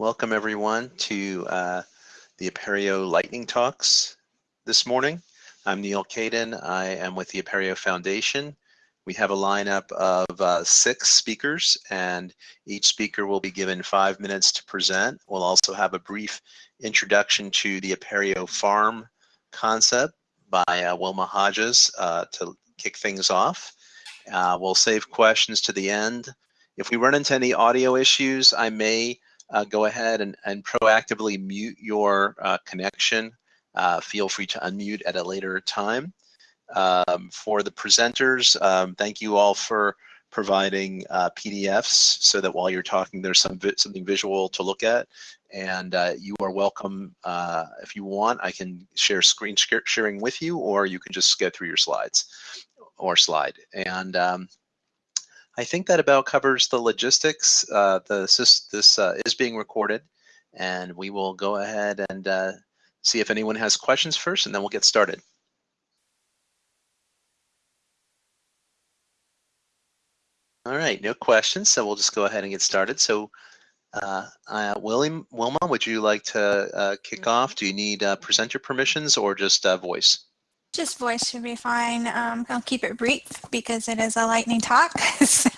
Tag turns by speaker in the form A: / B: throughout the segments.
A: Welcome everyone to uh, the Apereo Lightning Talks this morning. I'm Neal Caidin. I am with the Apereo Foundation. We have a lineup of uh, six speakers and each speaker will be given five minutes to present. We'll also have a brief introduction to the Apereo Farm concept by uh, Wilma Hodges uh, to kick things off. Uh, we'll save questions to the end. If we run into any audio issues, I may uh, go ahead and, and proactively mute your uh, connection. Uh, feel free to unmute at a later time. Um, for the presenters, um, thank you all for providing uh, PDFs so that while you're talking, there's some vi something visual to look at. And uh, you are welcome, uh, if you want, I can share screen sh sharing with you, or you can just go through your slides or slide. And um, I think that about covers the logistics. Uh, the, this this uh, is being recorded, and we will go ahead and uh, see if anyone has questions first, and then we'll get started. All right, no questions, so we'll just go ahead and get started. So, uh, uh, William, Wilma, would you like to uh, kick off? Do you need uh, presenter permissions or just uh, voice?
B: Just voice should be fine. Um, I'll keep it brief because it is a lightning talk. so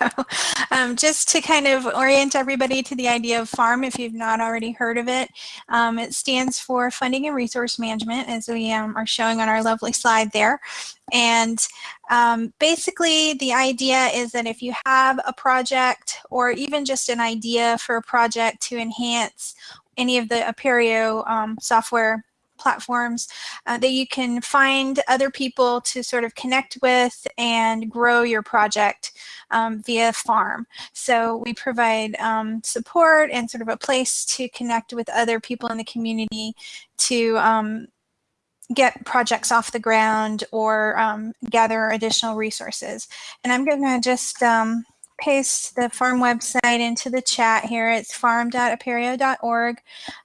B: um, just to kind of orient everybody to the idea of FARM, if you've not already heard of it, um, it stands for Funding and Resource Management, as we um, are showing on our lovely slide there. And um, basically the idea is that if you have a project or even just an idea for a project to enhance any of the Apereo um, software platforms uh, that you can find other people to sort of connect with and grow your project um, via farm. So we provide um, support and sort of a place to connect with other people in the community to um, get projects off the ground or um, gather additional resources. And I'm going to just um, paste the farm website into the chat here. It's farm.apereo.org.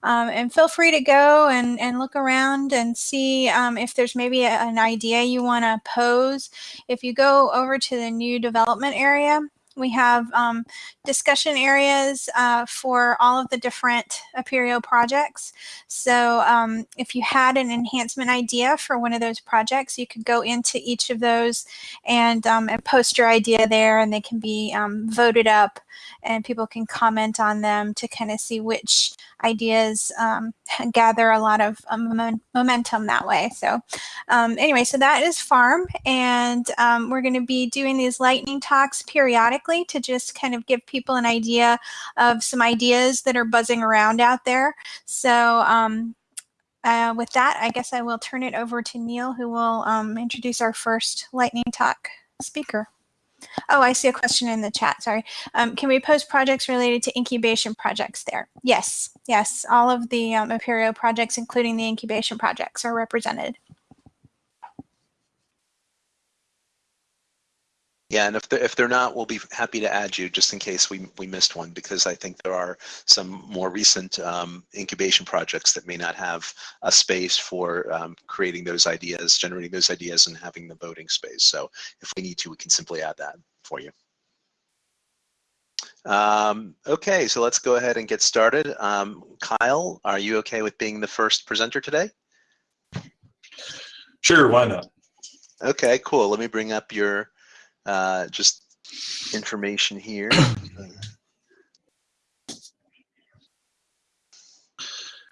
B: Um, and feel free to go and, and look around and see um, if there's maybe a, an idea you want to pose. If you go over to the new development area, we have um, discussion areas uh, for all of the different Apereo projects. So um, if you had an enhancement idea for one of those projects, you could go into each of those and, um, and post your idea there and they can be um, voted up and people can comment on them to kind of see which ideas um, gather a lot of um, momentum that way. So um, anyway, so that is farm and um, we're going to be doing these lightning talks periodically to just kind of give people an idea of some ideas that are buzzing around out there. So um, uh, with that, I guess I will turn it over to Neal who will um, introduce our first lightning talk speaker. Oh, I see a question in the chat. Sorry. Um, can we post projects related to incubation projects there? Yes. Yes. All of the um, Apereo projects, including the incubation projects, are represented.
A: Yeah, and if they're, if they're not, we'll be happy to add you just in case we, we missed one because I think there are some more recent um, incubation projects that may not have a space for um, creating those ideas, generating those ideas and having the voting space. So if we need to, we can simply add that for you. Um, okay, so let's go ahead and get started. Um, Kyle, are you okay with being the first presenter today?
C: Sure, why not?
A: Okay, cool. Let me bring up your uh, just information here.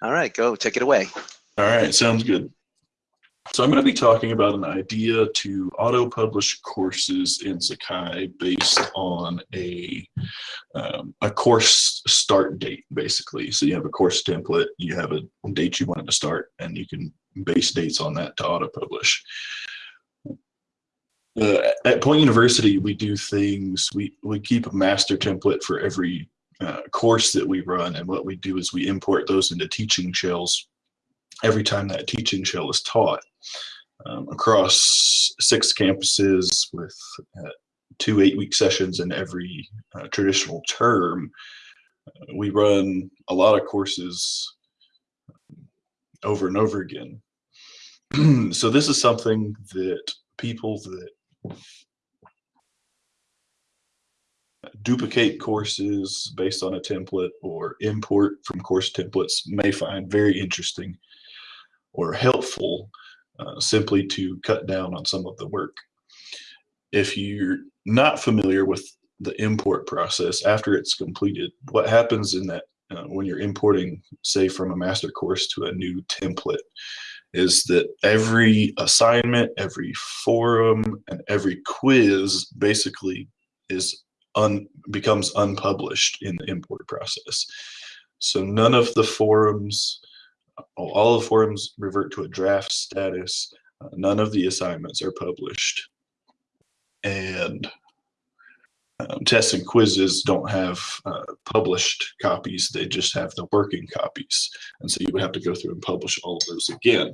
A: All right, go take it away.
C: All right, sounds good. So I'm going to be talking about an idea to auto-publish courses in Sakai based on a um, a course start date, basically. So you have a course template, you have a date you want it to start, and you can base dates on that to auto-publish uh, at Point University, we do things, we, we keep a master template for every uh, course that we run. And what we do is we import those into teaching shells every time that teaching shell is taught um, across six campuses with uh, two eight-week sessions in every uh, traditional term. Uh, we run a lot of courses um, over and over again. so this is something that people that duplicate courses based on a template or import from course templates may find very interesting or helpful uh, simply to cut down on some of the work. If you're not familiar with the import process after it's completed, what happens in that uh, when you're importing, say, from a master course to a new template, is that every assignment, every forum, and every quiz basically is un, becomes unpublished in the import process. So none of the forums, all the forums revert to a draft status. Uh, none of the assignments are published. And um, tests and quizzes don't have uh, published copies, they just have the working copies. And so you would have to go through and publish all of those again.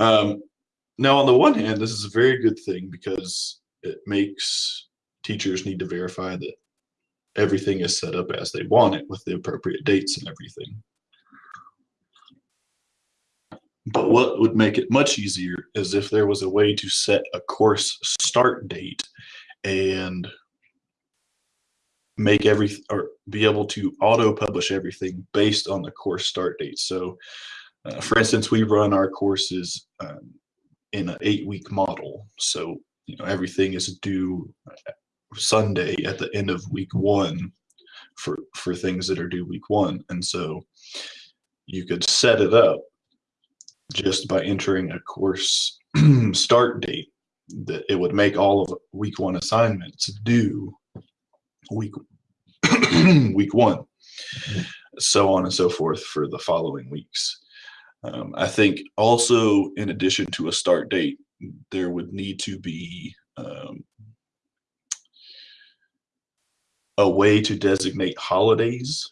C: Um, now, on the one hand, this is a very good thing because it makes teachers need to verify that everything is set up as they want it with the appropriate dates and everything. But what would make it much easier is if there was a way to set a course start date and make every or be able to auto publish everything based on the course start date. So uh, for instance, we run our courses um, in an eight week model. So, you know, everything is due Sunday at the end of week one for, for things that are due week one. And so you could set it up just by entering a course start date that it would make all of week one assignments due week week one so on and so forth for the following weeks um, I think also, in addition to a start date, there would need to be um, a way to designate holidays.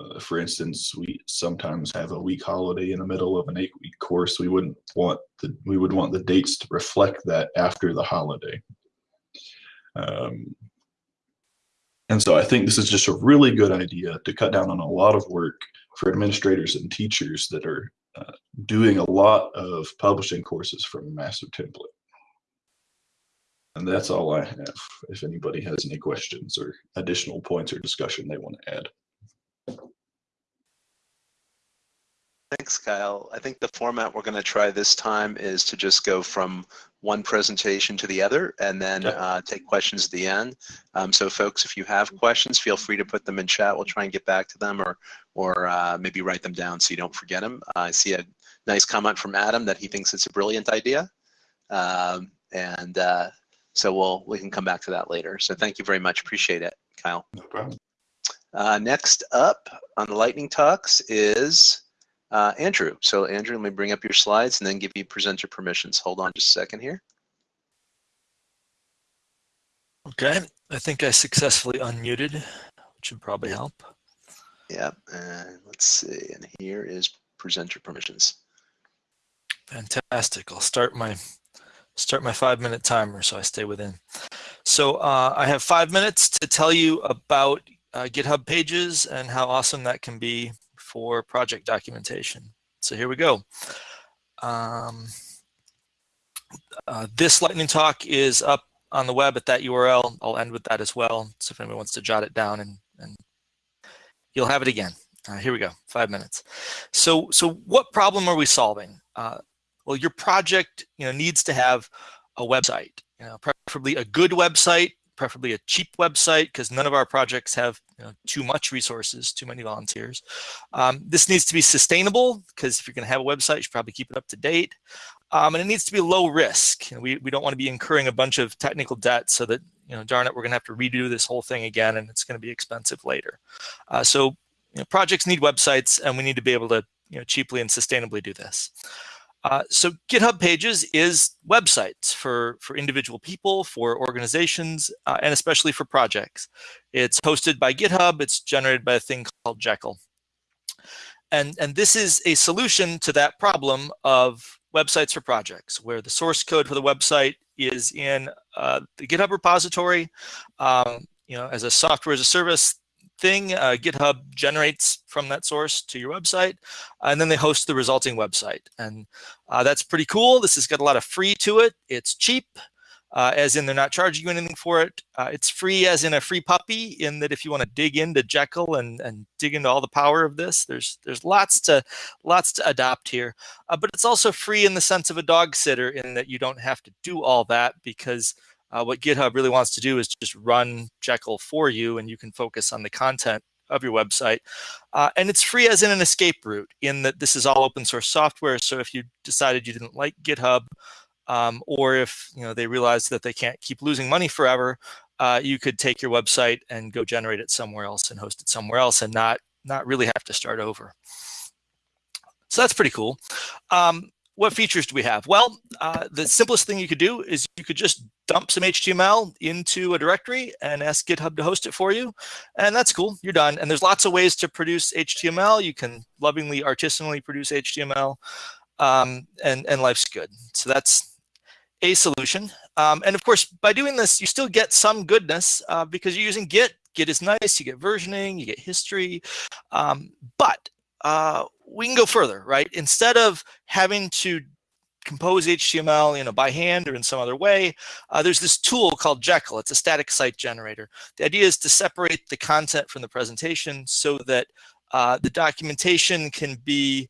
C: Uh, for instance, we sometimes have a week holiday in the middle of an eight-week course. We wouldn't want the we would want the dates to reflect that after the holiday. Um, and so I think this is just a really good idea to cut down on a lot of work for administrators and teachers that are doing a lot of publishing courses from master template. And that's all I have. If anybody has any questions or additional points or discussion they want to add.
A: Thanks, Kyle. I think the format we're going to try this time is to just go from one presentation to the other and then uh, take questions at the end. Um, so folks, if you have questions, feel free to put them in chat. We'll try and get back to them or, or uh, maybe write them down so you don't forget them. I see a nice comment from Adam that he thinks it's a brilliant idea. Um, and uh, so we'll, we can come back to that later. So thank you very much. Appreciate it, Kyle.
C: No problem.
A: Uh, next up on the Lightning Talks is uh, Andrew. So Andrew, let me bring up your slides and then give you presenter permissions. Hold on just a second here.
D: Okay, I think I successfully unmuted, which would probably help.
A: Yep, and let's see, and here is presenter permissions.
D: Fantastic. I'll start my start my five minute timer so I stay within. So uh, I have five minutes to tell you about uh, GitHub pages and how awesome that can be for project documentation. So here we go. Um, uh, this lightning talk is up on the web at that URL. I'll end with that as well. So if anyone wants to jot it down and, and you'll have it again. Uh, here we go, five minutes. So, so what problem are we solving? Uh, well, your project you know, needs to have a website, you know, preferably a good website preferably a cheap website because none of our projects have you know, too much resources, too many volunteers. Um, this needs to be sustainable because if you're going to have a website, you should probably keep it up to date. Um, and it needs to be low risk. You know, we, we don't want to be incurring a bunch of technical debt so that, you know, darn it, we're going to have to redo this whole thing again and it's going to be expensive later. Uh, so you know, projects need websites and we need to be able to you know, cheaply and sustainably do this. Uh, so GitHub Pages is websites for, for individual people, for organizations, uh, and especially for projects. It's hosted by GitHub. It's generated by a thing called Jekyll. And, and this is a solution to that problem of websites for projects, where the source code for the website is in uh, the GitHub repository. Um, you know, as a software as a service, thing. Uh, GitHub generates from that source to your website, and then they host the resulting website. And uh, that's pretty cool. This has got a lot of free to it. It's cheap. uh, as in they're not charging you anything for it. Uh, it's free as in a free puppy in that if you want to dig into Jekyll and, and dig into all the power of this, there's there's lots to lots to adopt here. Uh, but it's also free in the sense of a dog sitter in that you don't have to do all that because uh, what GitHub really wants to do is just run Jekyll for you and you can focus on the content of your website. Uh, and it's free as in an escape route in that this is all open source software. So if you decided you didn't like GitHub, um, or if you know they realize that they can't keep losing money forever, uh, you could take your website and go generate it somewhere else and host it somewhere else and not not really have to start over. So that's pretty cool. Um, what features do we have? Well, uh, the simplest thing you could do is you could just dump some HTML into a directory and ask GitHub to host it for you. And that's cool, you're done. And there's lots of ways to produce HTML. You can lovingly, artisanally produce HTML um, and, and life's good. So that's a solution. Um, and of course, by doing this, you still get some goodness uh, because you're using Git. Git is nice, you get versioning, you get history, um, but uh, we can go further, right? Instead of having to compose HTML you know, by hand or in some other way, uh, there's this tool called Jekyll. It's a static site generator. The idea is to separate the content from the presentation so that uh, the documentation can be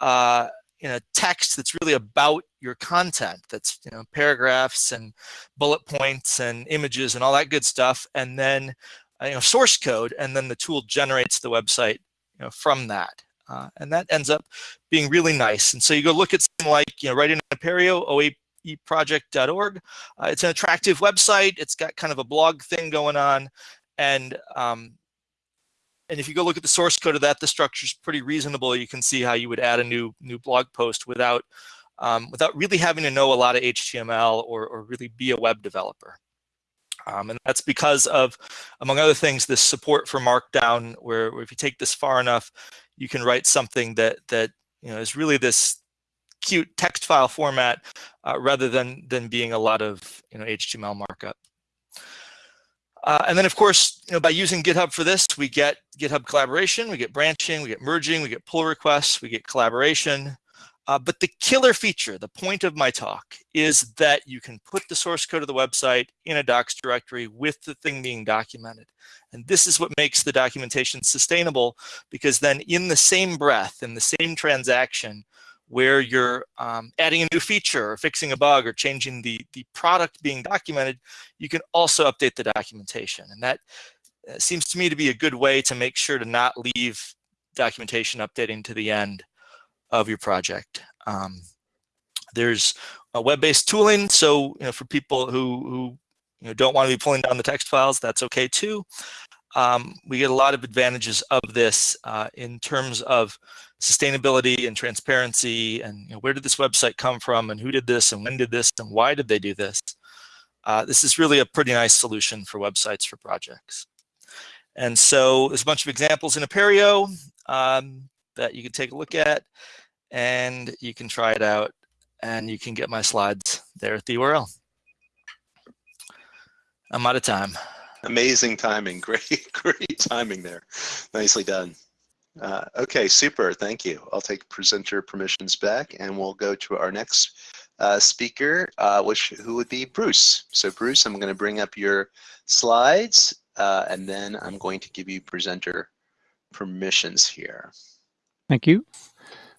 D: uh, a text that's really about your content. That's you know paragraphs and bullet points and images and all that good stuff, and then uh, you know source code, and then the tool generates the website you know from that. Uh, and that ends up being really nice. And so you go look at something like, you know, right in Apereo, oaeproject.org. Uh, it's an attractive website. It's got kind of a blog thing going on. And, um, and if you go look at the source code of that, the structure is pretty reasonable. You can see how you would add a new new blog post without um, without really having to know a lot of HTML or, or really be a web developer. Um, and that's because of, among other things, this support for Markdown, where, where if you take this far enough, you can write something that that you know is really this cute text file format uh, rather than than being a lot of you know HTML markup. Uh, and then of course, you know, by using GitHub for this, we get GitHub collaboration, we get branching, we get merging, we get pull requests, we get collaboration. Uh, but the killer feature, the point of my talk, is that you can put the source code of the website in a docs directory with the thing being documented. And this is what makes the documentation sustainable because then in the same breath, in the same transaction, where you're um, adding a new feature or fixing a bug or changing the, the product being documented, you can also update the documentation. And that uh, seems to me to be a good way to make sure to not leave documentation updating to the end of your project. Um, there's a web-based tooling, so you know, for people who, who you know, don't want to be pulling down the text files, that's okay too. Um, we get a lot of advantages of this uh, in terms of sustainability and transparency and you know, where did this website come from and who did this and when did this and why did they do this. Uh, this is really a pretty nice solution for websites for projects. And so there's a bunch of examples in Apereo um, that you can take a look at and you can try it out and you can get my slides there at the URL. I'm out of time.
A: Amazing timing. Great, great timing there. Nicely done. Uh, okay, super. Thank you. I'll take presenter permissions back and we'll go to our next uh, speaker, uh, which who would be Bruce. So Bruce, I'm going to bring up your slides uh, and then I'm going to give you presenter permissions here.
E: Thank you.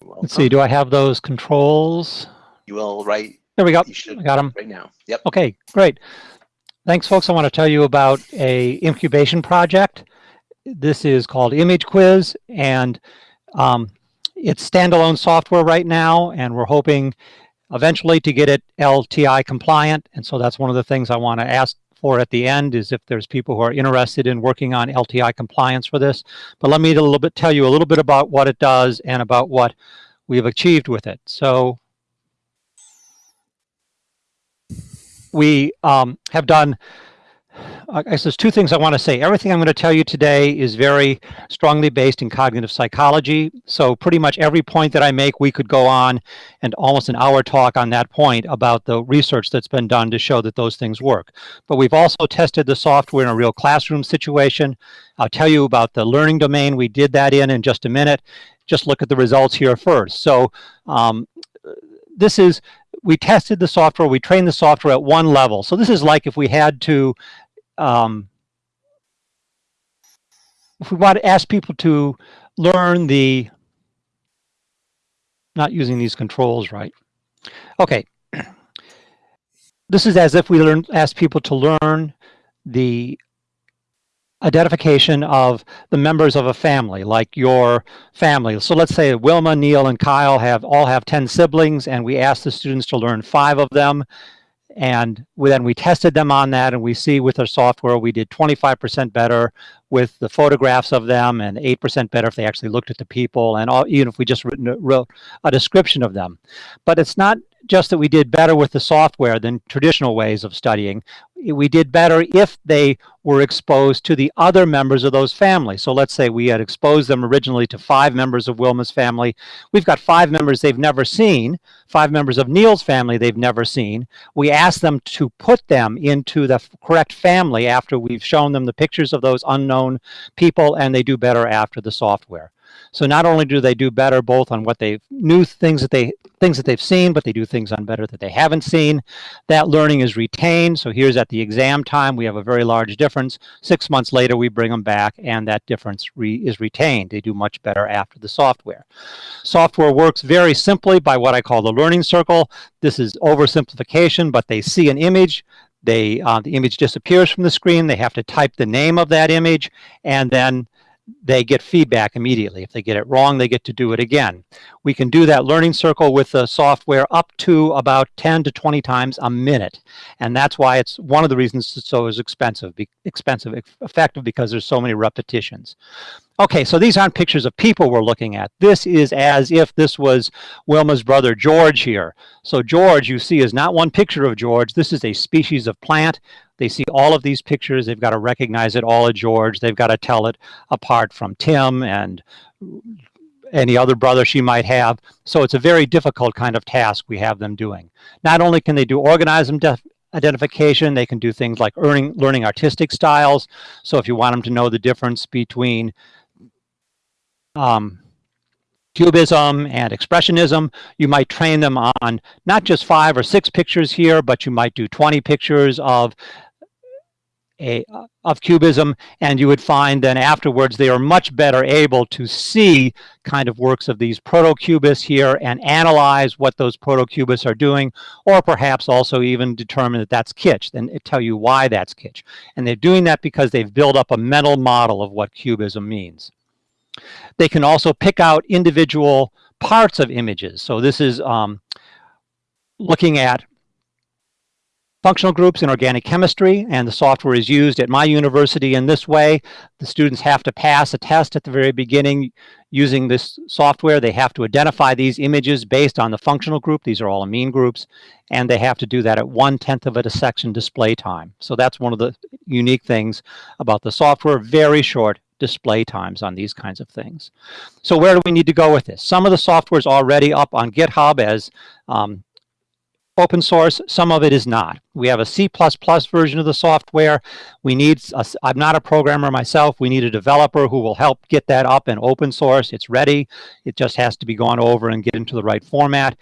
E: Let's see, do I have those controls?
A: You will right.
E: There we go.
A: You should
E: I got them.
A: right now. Yep.
E: Okay, great. Thanks, folks. I want to tell you about a incubation project. This is called Image Quiz, and um, it's standalone software right now, and we're hoping eventually to get it LTI compliant. And so that's one of the things I want to ask for at the end is if there's people who are interested in working on LTI compliance for this. But let me a little bit tell you a little bit about what it does and about what we've achieved with it. So we um, have done I guess there's two things I want to say. Everything I'm going to tell you today is very strongly based in cognitive psychology. So pretty much every point that I make, we could go on and almost an hour talk on that point about the research that's been done to show that those things work. But we've also tested the software in a real classroom situation. I'll tell you about the learning domain. We did that in in just a minute. Just look at the results here first. So um, this is, we tested the software, we trained the software at one level. So this is like if we had to, um, if we want to ask people to learn the, not using these controls right. Okay. This is as if we learn, ask people to learn the identification of the members of a family, like your family. So let's say Wilma, Neil, and Kyle have all have 10 siblings, and we ask the students to learn five of them. And we, then we tested them on that, and we see with our software we did 25% better with the photographs of them, and 8% better if they actually looked at the people, and all, even if we just written, wrote a description of them. But it's not just that we did better with the software than traditional ways of studying. We did better if they were exposed to the other members of those families. So let's say we had exposed them originally to five members of Wilma's family. We've got five members they've never seen, five members of Neil's family they've never seen. We ask them to put them into the correct family after we've shown them the pictures of those unknown people, and they do better after the software. So not only do they do better both on what they new things that they things that they've seen, but they do things on better that they haven't seen. That learning is retained. So here's at the exam time, we have a very large difference. Six months later, we bring them back and that difference re is retained. They do much better after the software. Software works very simply by what I call the learning circle. This is oversimplification, but they see an image, they uh, the image disappears from the screen. They have to type the name of that image, and then they get feedback immediately. If they get it wrong, they get to do it again. We can do that learning circle with the software up to about 10 to 20 times a minute. And that's why it's one of the reasons it's so expensive, expensive, effective because there's so many repetitions. Okay, so these aren't pictures of people we're looking at. This is as if this was Wilma's brother George here. So George, you see, is not one picture of George. This is a species of plant. They see all of these pictures. They've got to recognize it all of George. They've got to tell it apart from Tim and any other brother she might have. So it's a very difficult kind of task we have them doing. Not only can they do organism identification, they can do things like earning, learning artistic styles. So if you want them to know the difference between um, Cubism and Expressionism, you might train them on not just five or six pictures here, but you might do 20 pictures of a, of Cubism, and you would find then afterwards they are much better able to see kind of works of these proto-cubists here and analyze what those proto-cubists are doing, or perhaps also even determine that that's kitsch, and tell you why that's kitsch. And they're doing that because they've built up a mental model of what Cubism means. They can also pick out individual parts of images. So this is um, looking at functional groups in organic chemistry, and the software is used at my university in this way. The students have to pass a test at the very beginning using this software. They have to identify these images based on the functional group. These are all amine groups, and they have to do that at one-tenth of a dissection display time. So that's one of the unique things about the software, very short display times on these kinds of things. So where do we need to go with this? Some of the software is already up on GitHub as um, open source, some of it is not. We have a C++ version of the software. We need, i am not a programmer myself, we need a developer who will help get that up and open source. It's ready, it just has to be gone over and get into the right format.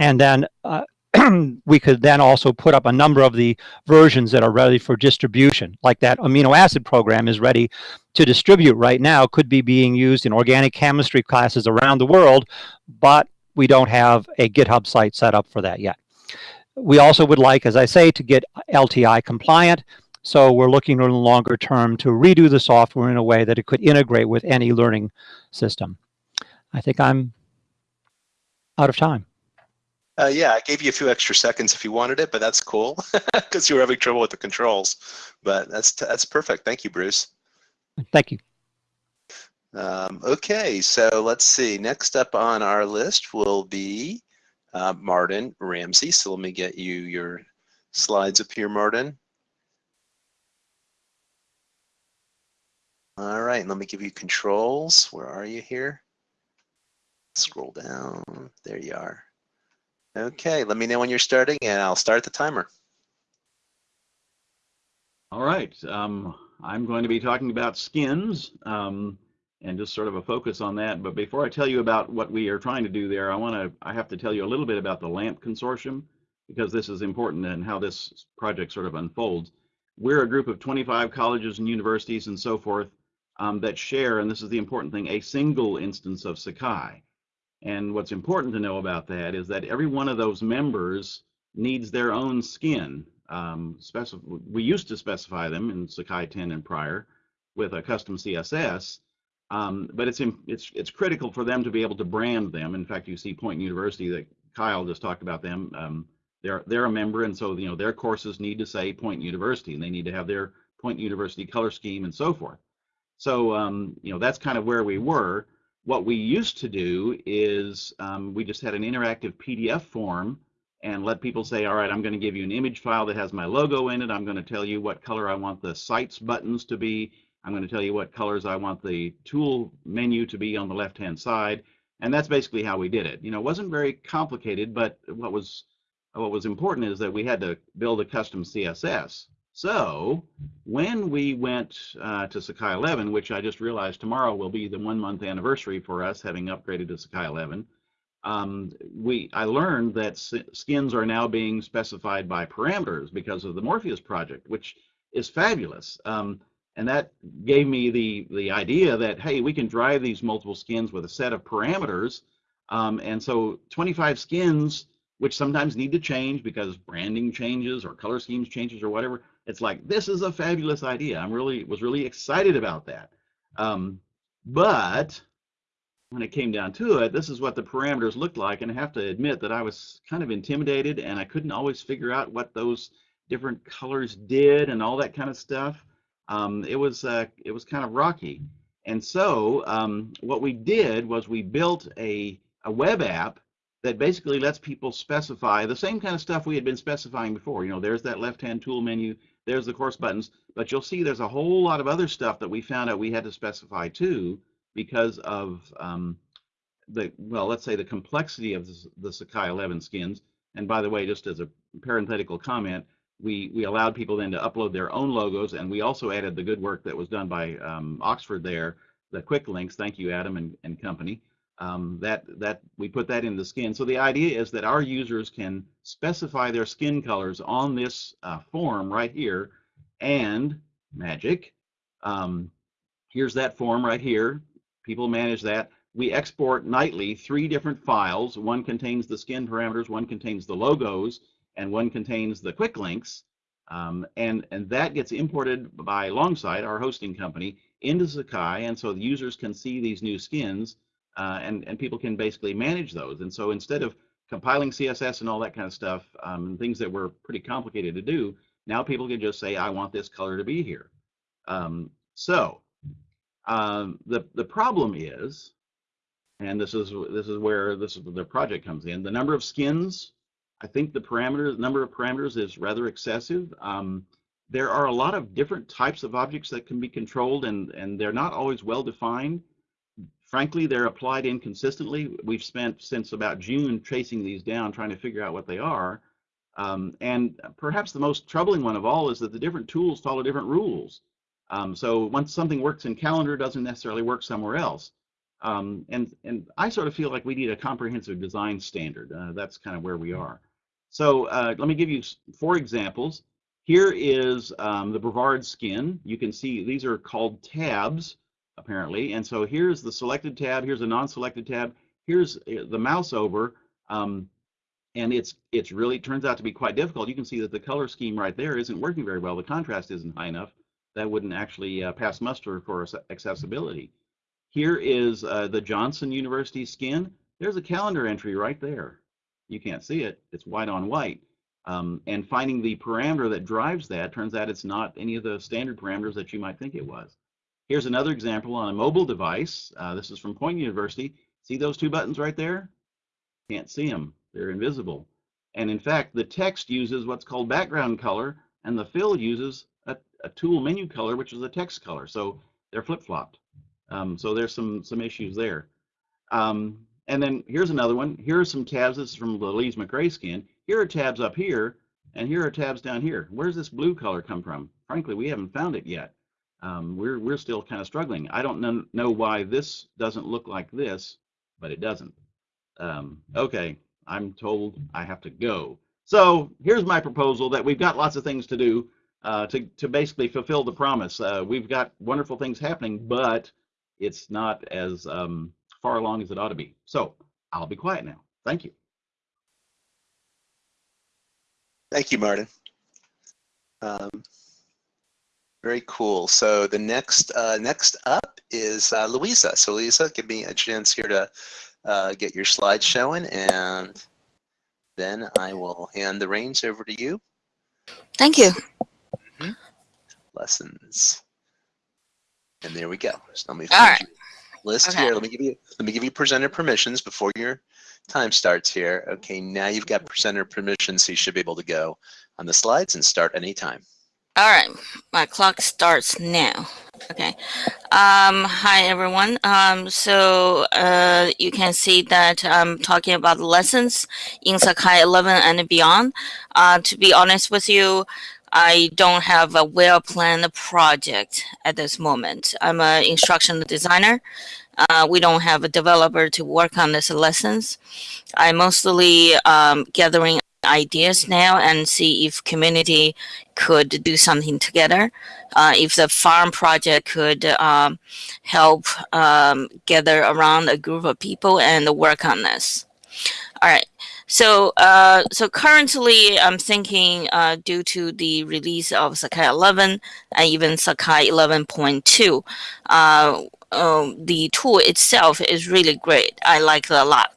E: And then uh, we could then also put up a number of the versions that are ready for distribution, like that amino acid program is ready to distribute right now, could be being used in organic chemistry classes around the world, but we don't have a GitHub site set up for that yet. We also would like, as I say, to get LTI compliant. So we're looking in the longer term to redo the software in a way that it could integrate with any learning system. I think I'm out of time.
A: Uh, yeah, I gave you a few extra seconds if you wanted it, but that's cool because you were having trouble with the controls. But that's that's perfect. Thank you, Bruce.
E: Thank you.
A: Um, okay, so let's see. Next up on our list will be uh, Martin Ramsey. So let me get you your slides up here, Martin. All right, let me give you controls. Where are you here? Scroll down. There you are. Okay, let me know when you're starting and I'll start the timer.
F: All right, um, I'm going to be talking about skins. Um, and just sort of a focus on that. But before I tell you about what we are trying to do there, I want to I have to tell you a little bit about the LAMP consortium because this is important and how this project sort of unfolds. We're a group of 25 colleges and universities and so forth um, that share, and this is the important thing, a single instance of Sakai. And what's important to know about that is that every one of those members needs their own skin. Um, we used to specify them in Sakai 10 and prior with a custom CSS, um, but it's, it's, it's critical for them to be able to brand them. In fact, you see Point University that Kyle just talked about them. Um, they're, they're a member, and so you know their courses need to say Point University, and they need to have their Point University color scheme and so forth. So um, you know that's kind of where we were. What we used to do is um, we just had an interactive PDF form and let people say, all right, I'm going to give you an image file that has my logo in it. I'm going to tell you what color I want the sites buttons to be. I'm going to tell you what colors I want the tool menu to be on the left-hand side. And that's basically how we did it. You know, it wasn't very complicated, but what was what was important is that we had to build a custom CSS. So when we went uh, to Sakai 11, which I just realized tomorrow will be the one month anniversary for us having upgraded to Sakai 11, um, we I learned that skins are now being specified by parameters because of the Morpheus project, which is fabulous. Um, and that gave me the the idea that hey, we can drive these multiple skins with a set of parameters. Um, and so 25 skins, which sometimes need to change because branding changes or color schemes changes or whatever. It's like this is a fabulous idea. I'm really was really excited about that. Um, but when it came down to it, this is what the parameters looked like. And I have to admit that I was kind of intimidated and I couldn't always figure out what those different colors did and all that kind of stuff. Um, it was uh, it was kind of rocky. And so um, what we did was we built a, a web app that basically lets people specify the same kind of stuff we had been specifying before. You know, there's that left-hand tool menu, there's the course buttons, but you'll see there's a whole lot of other stuff that we found out we had to specify too because of um, the, well, let's say the complexity of the, the Sakai 11 skins. And by the way, just as a parenthetical comment, we, we allowed people then to upload their own logos, and we also added the good work that was done by um, Oxford there, the quick links. Thank you, Adam and, and company. Um, that that we put that in the skin. So the idea is that our users can specify their skin colors on this uh, form right here, and magic. Um, here's that form right here people manage that. We export nightly three different files. One contains the skin parameters, one contains the logos, and one contains the quick links. Um, and, and that gets imported by Longsight, our hosting company, into Sakai, and so the users can see these new skins, uh, and, and people can basically manage those. And so instead of compiling CSS and all that kind of stuff, um, things that were pretty complicated to do, now people can just say, I want this color to be here. Um, so um, the the problem is, and this is this is where this is the project comes in. The number of skins, I think the parameters number of parameters is rather excessive. Um, there are a lot of different types of objects that can be controlled, and and they're not always well defined. Frankly, they're applied inconsistently. We've spent since about June chasing these down, trying to figure out what they are. Um, and perhaps the most troubling one of all is that the different tools follow different rules. Um, so once something works in calendar, doesn't necessarily work somewhere else. Um, and, and I sort of feel like we need a comprehensive design standard. Uh, that's kind of where we are. So uh, let me give you four examples. Here is um, the Brevard skin. You can see these are called tabs, apparently. And so here's the selected tab, here's a non-selected tab, here's uh, the mouse over, um, and it's it's really turns out to be quite difficult. You can see that the color scheme right there isn't working very well. The contrast isn't high enough that wouldn't actually uh, pass muster for accessibility. Here is uh, the Johnson University skin. There's a calendar entry right there. You can't see it. It's white on white. Um, and finding the parameter that drives that turns out it's not any of the standard parameters that you might think it was. Here's another example on a mobile device. Uh, this is from Point University. See those two buttons right there? Can't see them. They're invisible. And in fact, the text uses what's called background color, and the fill uses a tool menu color, which is a text color. So they're flip-flopped. Um, so there's some some issues there. Um, and then here's another one. Here are some tabs. This is from the Lees-McRae skin. Here are tabs up here, and here are tabs down here. Where's this blue color come from? Frankly, we haven't found it yet. Um, we're we're still kind of struggling. I don't know, know why this doesn't look like this, but it doesn't. Um, okay, I'm told I have to go. So here's my proposal that we've got lots of things to do uh, to to basically fulfill the promise. Uh, we've got wonderful things happening, but it's not as um, far along as it ought to be. So I'll be quiet now. Thank you.
A: Thank you, Martin. Um, very cool. So the next uh, next up is uh, Louisa. So Louisa, give me a chance here to uh, get your slides showing, and then I will hand the reins over to you.
G: Thank you.
A: Lessons. And there we go. So let me
G: All
A: find
G: right.
A: your list
G: Okay.
A: here. Let me give you let me give you presenter permissions before your time starts here. Okay, now you've got presenter permissions, so you should be able to go on the slides and start anytime.
G: All right, my clock starts now. Okay. Um, hi everyone. Um, so uh, you can see that I'm talking about lessons in Sakai 11 and beyond. Uh, to be honest with you, I don't have a well-planned project at this moment. I'm an instructional designer. Uh, we don't have a developer to work on these lessons. I'm mostly um, gathering ideas now and see if community could do something together. Uh, if the farm project could um, help um, gather around a group of people and work on this. All right. So, uh, so currently, I'm thinking uh, due to the release of Sakai 11 and even Sakai 11.2, uh, um, the tool itself is really great. I like it a lot.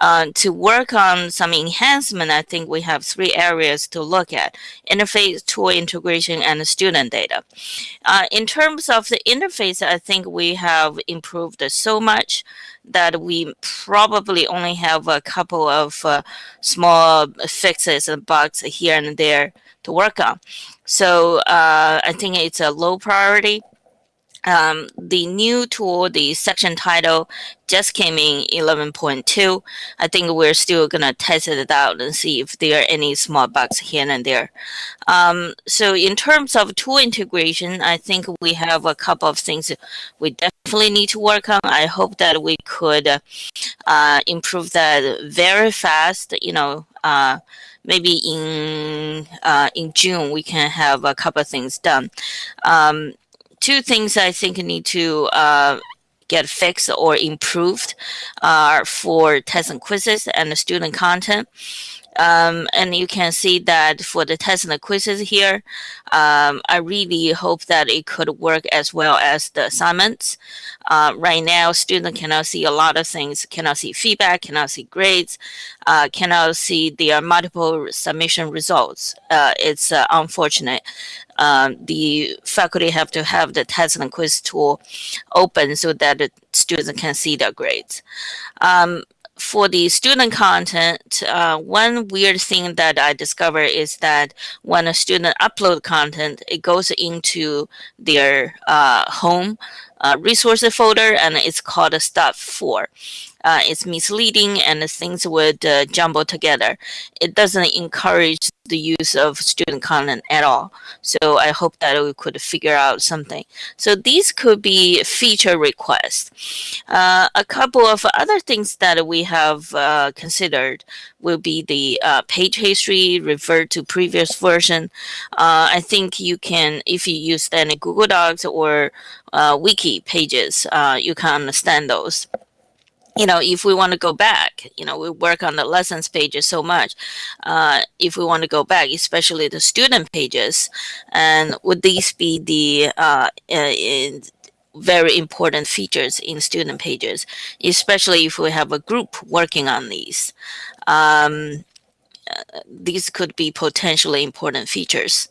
G: Uh, to work on some enhancement, I think we have three areas to look at: interface, tool integration, and student data. Uh, in terms of the interface, I think we have improved so much that we probably only have a couple of uh, small fixes and bugs here and there to work on. So uh, I think it's a low priority. Um, the new tool, the section title, just came in 11.2. I think we're still gonna test it out and see if there are any small bugs here and there. Um, so in terms of tool integration, I think we have a couple of things we definitely need to work on. I hope that we could uh, improve that very fast. You know, uh, maybe in uh, in June we can have a couple of things done. Um, two things I think need to uh, get fixed or improved are for tests and quizzes and the student content. Um, and you can see that for the tests and the quizzes here, um, I really hope that it could work as well as the assignments. Uh, right now, students cannot see a lot of things, cannot see feedback, cannot see grades, uh, cannot see their multiple submission results. Uh, it's uh, unfortunate. Um, the faculty have to have the test and quiz tool open so that the students can see their grades. Um, for the student content, uh, one weird thing that I discovered is that when a student upload content, it goes into their uh, home uh, resources folder and it's called a step four. Uh, it's misleading and things would uh, jumble together. It doesn't encourage the use of student content at all. So I hope that we could figure out something. So these could be feature requests. Uh, a couple of other things that we have uh, considered will be the uh, page history, revert to previous version. Uh, I think you can, if you use any Google Docs or uh, wiki pages, uh, you can understand those you know, if we want to go back, you know, we work on the lessons pages so much. Uh, if we want to go back, especially the student pages, and would these be the uh, uh, very important features in student pages, especially if we have a group working on these? Um, uh, these could be potentially important features.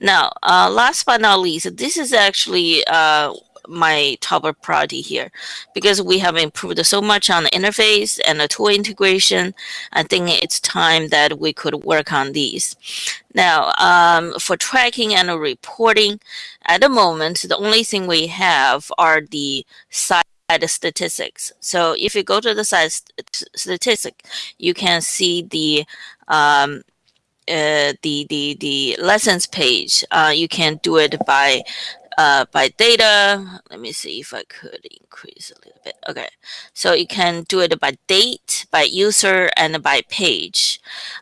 G: Now, uh, last but not least, this is actually uh, my top priority here because we have improved so much on the interface and the tool integration. I think it's time that we could work on these. Now, um, for tracking and reporting, at the moment, the only thing we have are the site statistics. So if you go to the site st statistic, you can see the um, uh, the the the lessons page. Uh, you can do it by uh, by data. Let me see if I could increase a little bit. Okay, so you can do it by date, by user, and by page.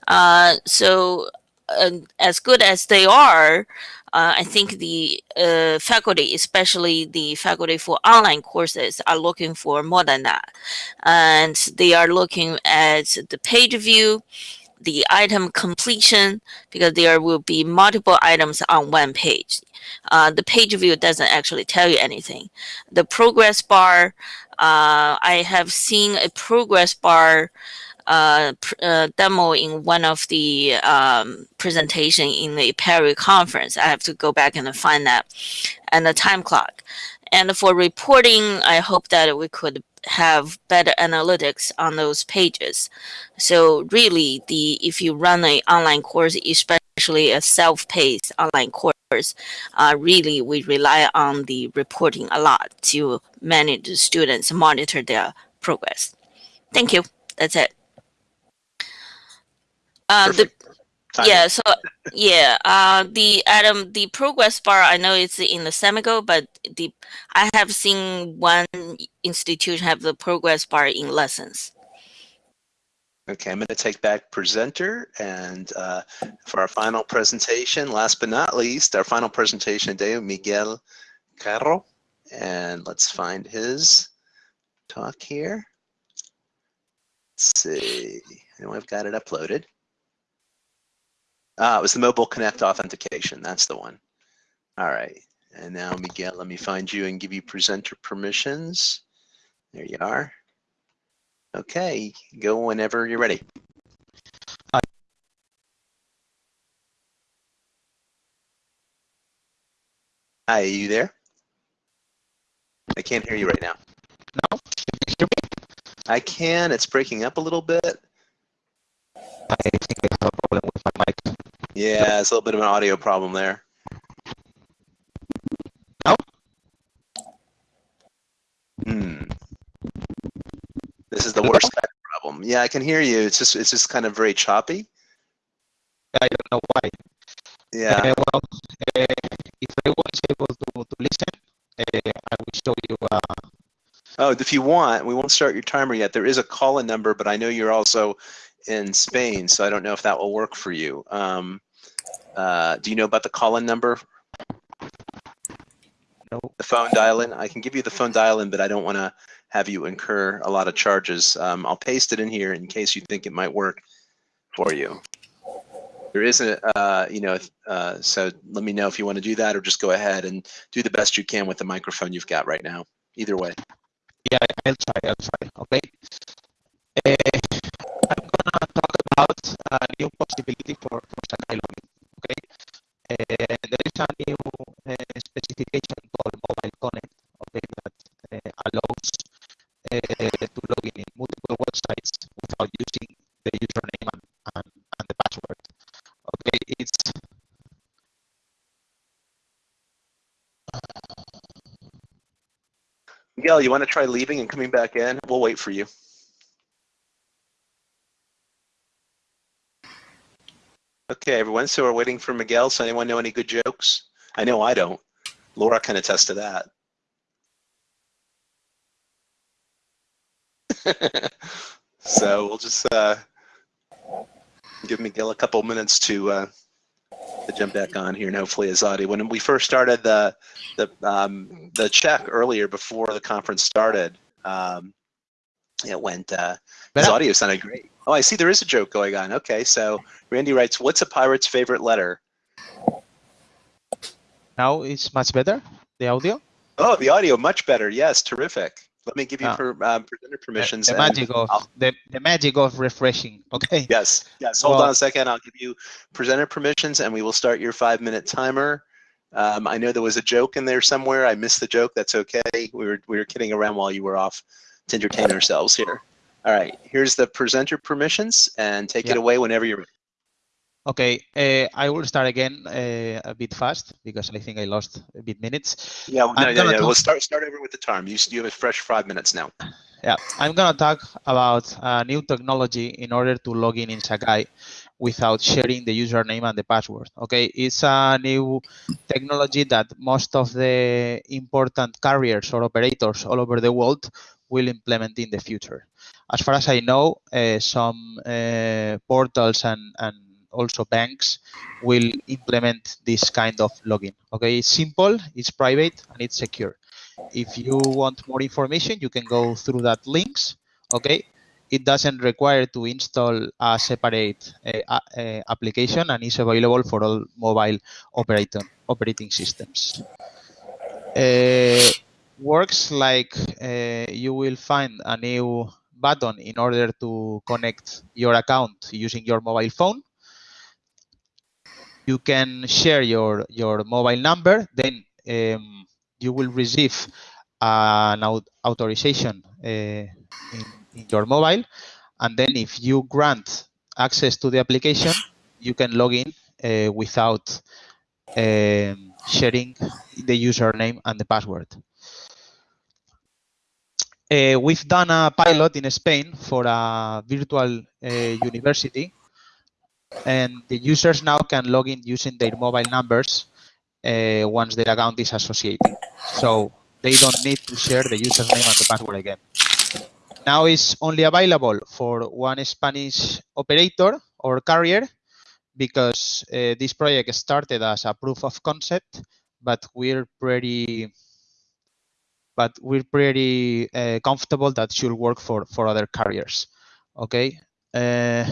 G: Uh, so uh, as good as they are, uh, I think the uh, faculty, especially the faculty for online courses, are looking for more than that. And they are looking at the page view, the item completion, because there will be multiple items on one page. Uh, the page view doesn't actually tell you anything. The progress bar, uh, I have seen a progress bar uh, uh, demo in one of the um, presentation in the Apereo conference. I have to go back and find that, and the time clock. And for reporting, I hope that we could have better analytics on those pages. So really, the if you run an online course, especially a self-paced online course, uh, really we rely on the reporting a lot to manage the students, monitor their progress. Thank you. That's it. Uh, the. Yeah, so yeah, uh, the Adam, the progress bar, I know it's in the Samigo, but the I have seen one institution have the progress bar in lessons.
A: Okay, I'm going to take back presenter and uh, for our final presentation, last but not least, our final presentation today, Miguel Carro. And let's find his talk here. Let's see, and I've got it uploaded. Ah, it was the Mobile Connect authentication. That's the one. All right. And now, Miguel, let me find you and give you presenter permissions. There you are. Okay, go whenever you're ready. Hi, are you there? I can't hear you right now.
H: No, can you hear me?
A: I can. It's breaking up a little bit.
H: I think I have a problem with my mic.
A: Yeah, it's a little bit of an audio problem there.
H: Now?
A: Hmm. This is the worst problem. Yeah, I can hear you. It's just it's just kind of very choppy.
H: I don't know why.
A: Yeah.
H: Uh, well, uh, if I was able to, to listen, uh, I will show you. Uh,
A: Oh, if you want, we won't start your timer yet. There is a call-in number, but I know you're also in Spain, so I don't know if that will work for you. Um, uh, do you know about the call-in number?
H: no,
A: The phone dial-in? I can give you the phone dial-in, but I don't want to have you incur a lot of charges. Um, I'll paste it in here in case you think it might work for you. There isn't, uh, you know, uh, so let me know if you want to do that or just go ahead and do the best you can with the microphone you've got right now. Either way.
H: yeah, I'll try. I'll try. Okay. Uh, I'm gonna talk about a new possibility for for Sakai login. Okay. Uh, there is a new uh, specification called Mobile Connect. Okay, that uh, allows to log in in multiple websites without using the username and, and, and the password. Okay, it's
A: Miguel, you want to try leaving and coming back in? We'll wait for you. Okay, everyone. So we're waiting for Miguel. So anyone know any good jokes? I know I don't. Laura can attest to that. so we'll just uh, give Miguel a couple minutes to uh, to jump back on here, and hopefully his audio. When we first started the the um, the check earlier before the conference started, um, it went. Uh, his audio sounded great. Oh, I see. There is a joke going on. Okay, so Randy writes, "What's a pirate's favorite letter?"
H: now it's much better. The audio.
A: Oh, the audio much better. Yes, terrific. Let me give you
H: Ah.
A: per, um, presenter permissions.
H: the
A: and
H: magic of
A: I'll-
H: the, the magic of refreshing. Okay.
A: Yes, yes. Hold
H: Well-
A: on a second. I'll give you presenter permissions, and we will start your five-minute timer. Um, I know there was a joke in there somewhere. I missed the joke. That's okay. We were we were kidding around while you were off to entertain ourselves here. All right. Here's the presenter permissions, and take it away whenever you're ready.
H: Okay. Uh, I will start again uh, a bit fast because I think I lost a bit minutes.
A: Yeah. No,
H: I'm
A: no,
H: gonna
A: no. We'll start start over with the time. You you have a fresh five minutes now.
H: Yeah, I'm gonna talk about a new technology in order to log in in Sakai. without sharing the username and the password. Okay, it's a new technology that most of the important carriers or operators all over the world will implement in the future. As far as I know, uh, some uh, portals and, and also banks will implement this kind of login. Okay, it's simple, it's private, and it's secure. If you want more information, you can go through that links. Okay, it doesn't require to install a separate uh, uh, application and is available for all mobile operating operating systems. Uh, works like you will find a new button in order to connect your account using your mobile phone. You can share your your mobile number, then um, you will receive an authorization in in your mobile. And then if you grant access to the application, you can log in uh, without um, sharing the username and the password. Uh, we've done a pilot in Spain for a virtual uh, university, and the users now can log in using their mobile numbers uh, once their account is associated. So they don't need to share the username and the password again. Now it's only available for one Spanish operator or carrier because this project started as a proof of concept, but we're pretty but we're pretty uh, comfortable that should work for for other carriers. Okay, uh,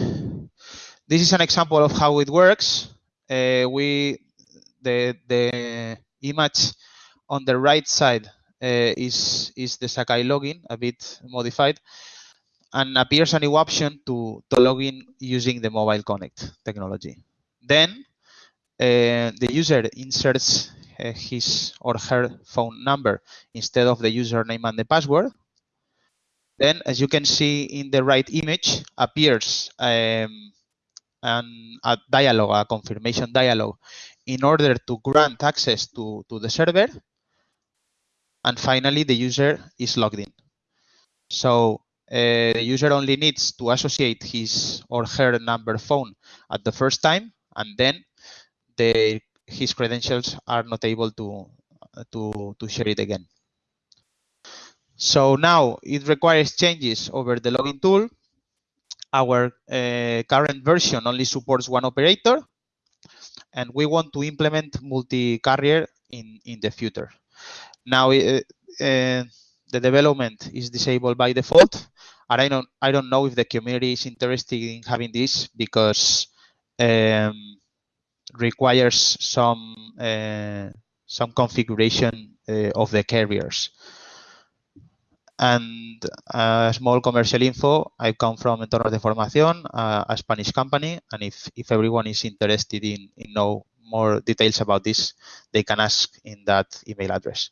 H: this is an example of how it works. Uh, we the the image on the right side uh, is is the Sakai login a bit modified and appears a new option to, to log in using the mobile connect technology. Then uh, the user inserts his or her phone number instead of the username and the password. Then, as you can see in the right image, appears um, an, a dialog, a confirmation dialog, in order to grant access to, to the server and finally, the user is logged in. So uh, the user only needs to associate his or her number phone at the first time, and then the, his credentials are not able to, to, to share it again. So now it requires changes over the login tool. Our uh, current version only supports one operator, and we want to implement multi-carrier in, in the future. Now uh, uh, the development is disabled by default, and I don't I don't know if the community is interested in having this because um, requires some uh, some configuration uh, of the carriers. And a small commercial info, I come from Entornos de Formación, a Spanish company, and if, if everyone is interested in, in know more details about this, they can ask in that email address.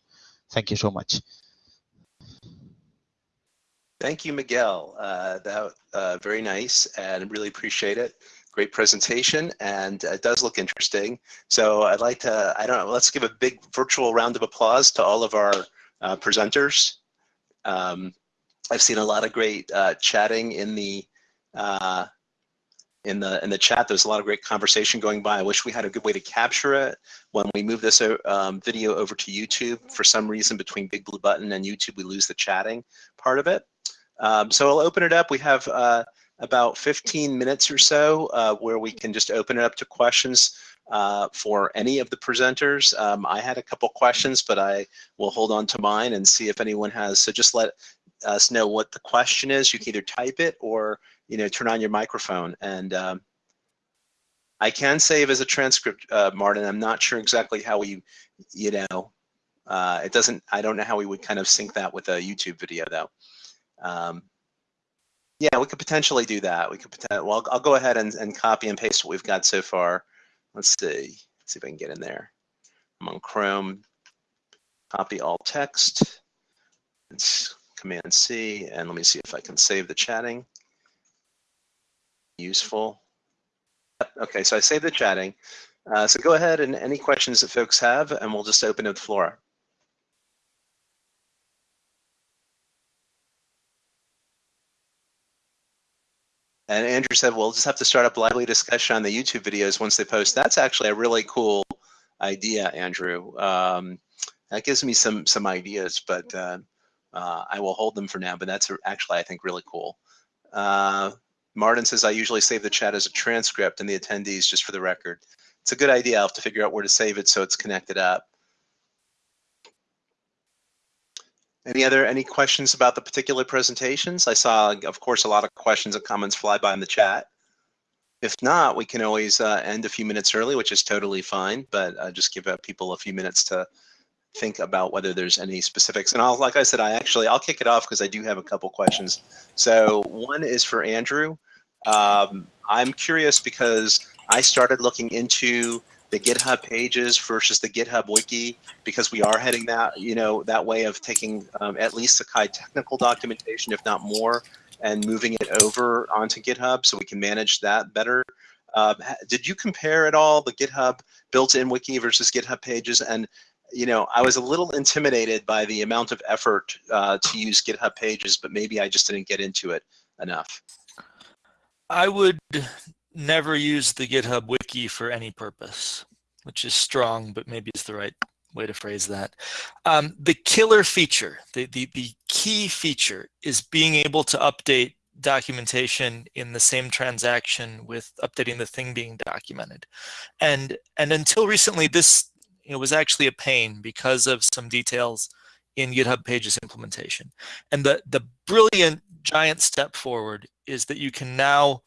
H: Thank you so much.
A: Thank you, Miguel. Uh, that uh, very nice and really appreciate it. Great presentation and it does look interesting. So I'd like to, I don't know, let's give a big virtual round of applause to all of our uh, presenters. Um, I've seen a lot of great uh, chatting in the uh, in the in the chat. There's a lot of great conversation going by. I wish we had a good way to capture it. When we move this um, video over to YouTube, for some reason between Big Blue Button and YouTube, we lose the chatting part of it. Um, so I'll open it up. We have uh, about 15 minutes or so uh, where we can just open it up to questions uh, for any of the presenters. Um, I had a couple questions, but I will hold on to mine and see if anyone has. So just let us know what the question is. You can either type it or you know, turn on your microphone. And um, I can save as a transcript, uh, Martin. I'm not sure exactly how we, you know, uh, it doesn't, I don't know how we would kind of sync that with a YouTube video though. Um, yeah, we could potentially do that. We could, well, I'll, I'll go ahead and, and copy and paste what we've got so far. Let's see, Let's see if I can get in there. I'm on Chrome, copy all text, it's Command C, and let me see if I can save the chatting useful. Okay, so I saved the chatting. Uh, so go ahead and any questions that folks have, and we'll just open up the floor. And Andrew said, we'll just have to start up lively discussion on the YouTube videos once they post. That's actually a really cool idea, Andrew. Um, that gives me some some ideas, but uh, uh, I will hold them for now. But that's actually, I think, really cool. Uh, Martin says, I usually save the chat as a transcript and the attendees just for the record. It's a good idea. I'll have to figure out where to save it so it's connected up. Any other any questions about the particular presentations? I saw, of course, a lot of questions and comments fly by in the chat. If not, we can always uh, end a few minutes early, which is totally fine, but uh, just give people a few minutes to think about whether there's any specifics. And I'll, like I said, I actually, I'll kick it off because I do have a couple questions. So one is for Andrew. Um, I'm curious because I started looking into the GitHub pages versus the GitHub wiki because we are heading that you know that way of taking um, at least Sakai technical documentation, if not more, and moving it over onto GitHub so we can manage that better. Uh, did you compare at all the GitHub built-in wiki versus GitHub pages? And you know, I was a little intimidated by the amount of effort uh, to use GitHub pages, but maybe I just didn't get into it enough.
D: I would never use the GitHub wiki for any purpose, which is strong, but maybe it's the right way to phrase that. Um, the killer feature, the, the, the key feature is being able to update documentation in the same transaction with updating the thing being documented. And, and until recently, this know, was actually a pain because of some details in GitHub Pages implementation. And the, the brilliant giant step forward is that you can now